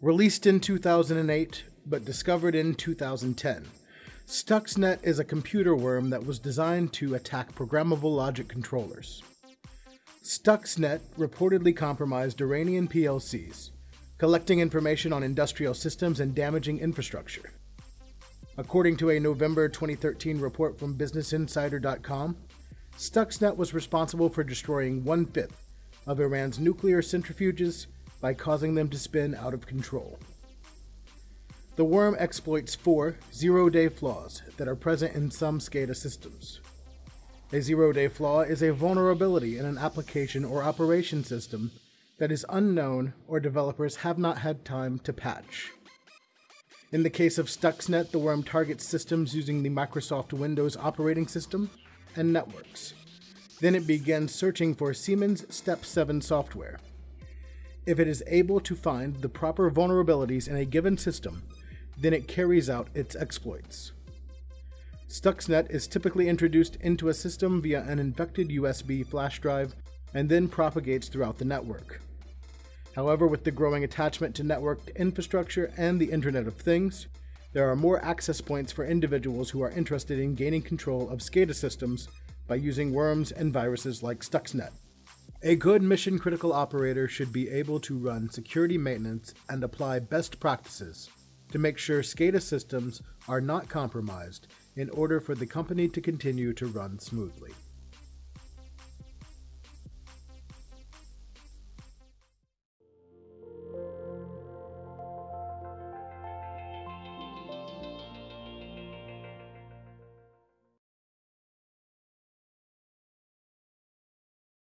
Released in 2008, but discovered in 2010, Stuxnet is a computer worm that was designed to attack programmable logic controllers. Stuxnet reportedly compromised Iranian PLCs, collecting information on industrial systems and damaging infrastructure. According to a November 2013 report from BusinessInsider.com, Stuxnet was responsible for destroying one fifth of Iran's nuclear centrifuges by causing them to spin out of control. The worm exploits four zero day flaws that are present in some SCADA systems. A zero day flaw is a vulnerability in an application or operation system that is unknown or developers have not had time to patch. In the case of Stuxnet, the worm targets systems using the Microsoft Windows operating system and networks. Then it begins searching for Siemens Step 7 software if it is able to find the proper vulnerabilities in a given system, then it carries out its exploits. Stuxnet is typically introduced into a system via an infected USB flash drive and then propagates throughout the network. However, with the growing attachment to networked infrastructure and the Internet of Things, there are more access points for individuals who are interested in gaining control of SCADA systems by using worms and viruses like Stuxnet. A good mission critical operator should be able to run security maintenance and apply best practices to make sure SCADA systems are not compromised in order for the company to continue to run smoothly.